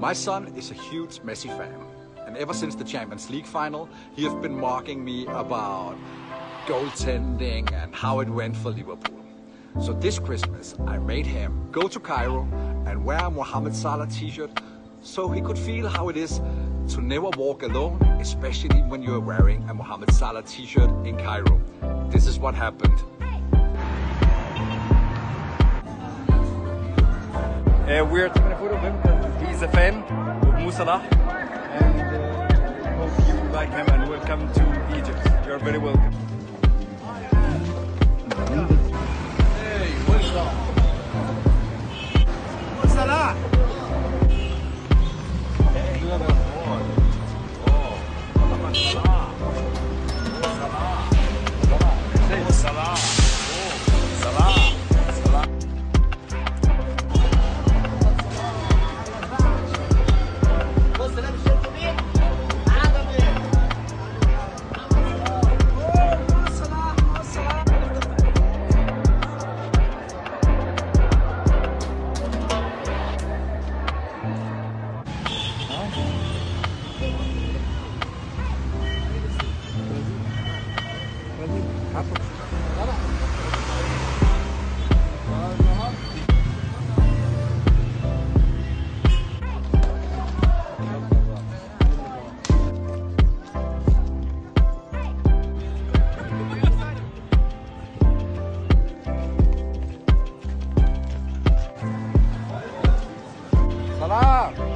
My son is a huge Messi fan. And ever since the Champions League final, he has been mocking me about goaltending and how it went for Liverpool. So this Christmas, I made him go to Cairo and wear a Mohamed Salah t-shirt so he could feel how it is to never walk alone, especially when you're wearing a Mohamed Salah t-shirt in Cairo. This is what happened. Uh, we're taking a photo of him with a fan of Mo Salah, and uh, hope you like him and welcome to Egypt. You're very welcome. Hey. Ah!